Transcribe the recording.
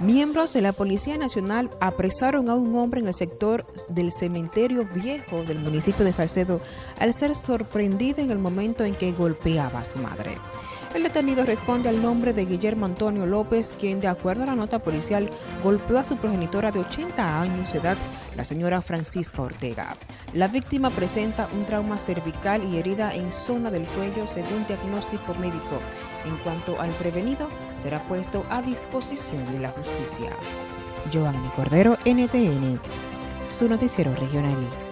Miembros de la Policía Nacional apresaron a un hombre en el sector del cementerio viejo del municipio de Salcedo al ser sorprendido en el momento en que golpeaba a su madre. El detenido responde al nombre de Guillermo Antonio López, quien de acuerdo a la nota policial golpeó a su progenitora de 80 años de edad, la señora Francisca Ortega. La víctima presenta un trauma cervical y herida en zona del cuello según diagnóstico médico. En cuanto al prevenido, será puesto a disposición de la justicia. Cordero, NTN, su noticiero regional.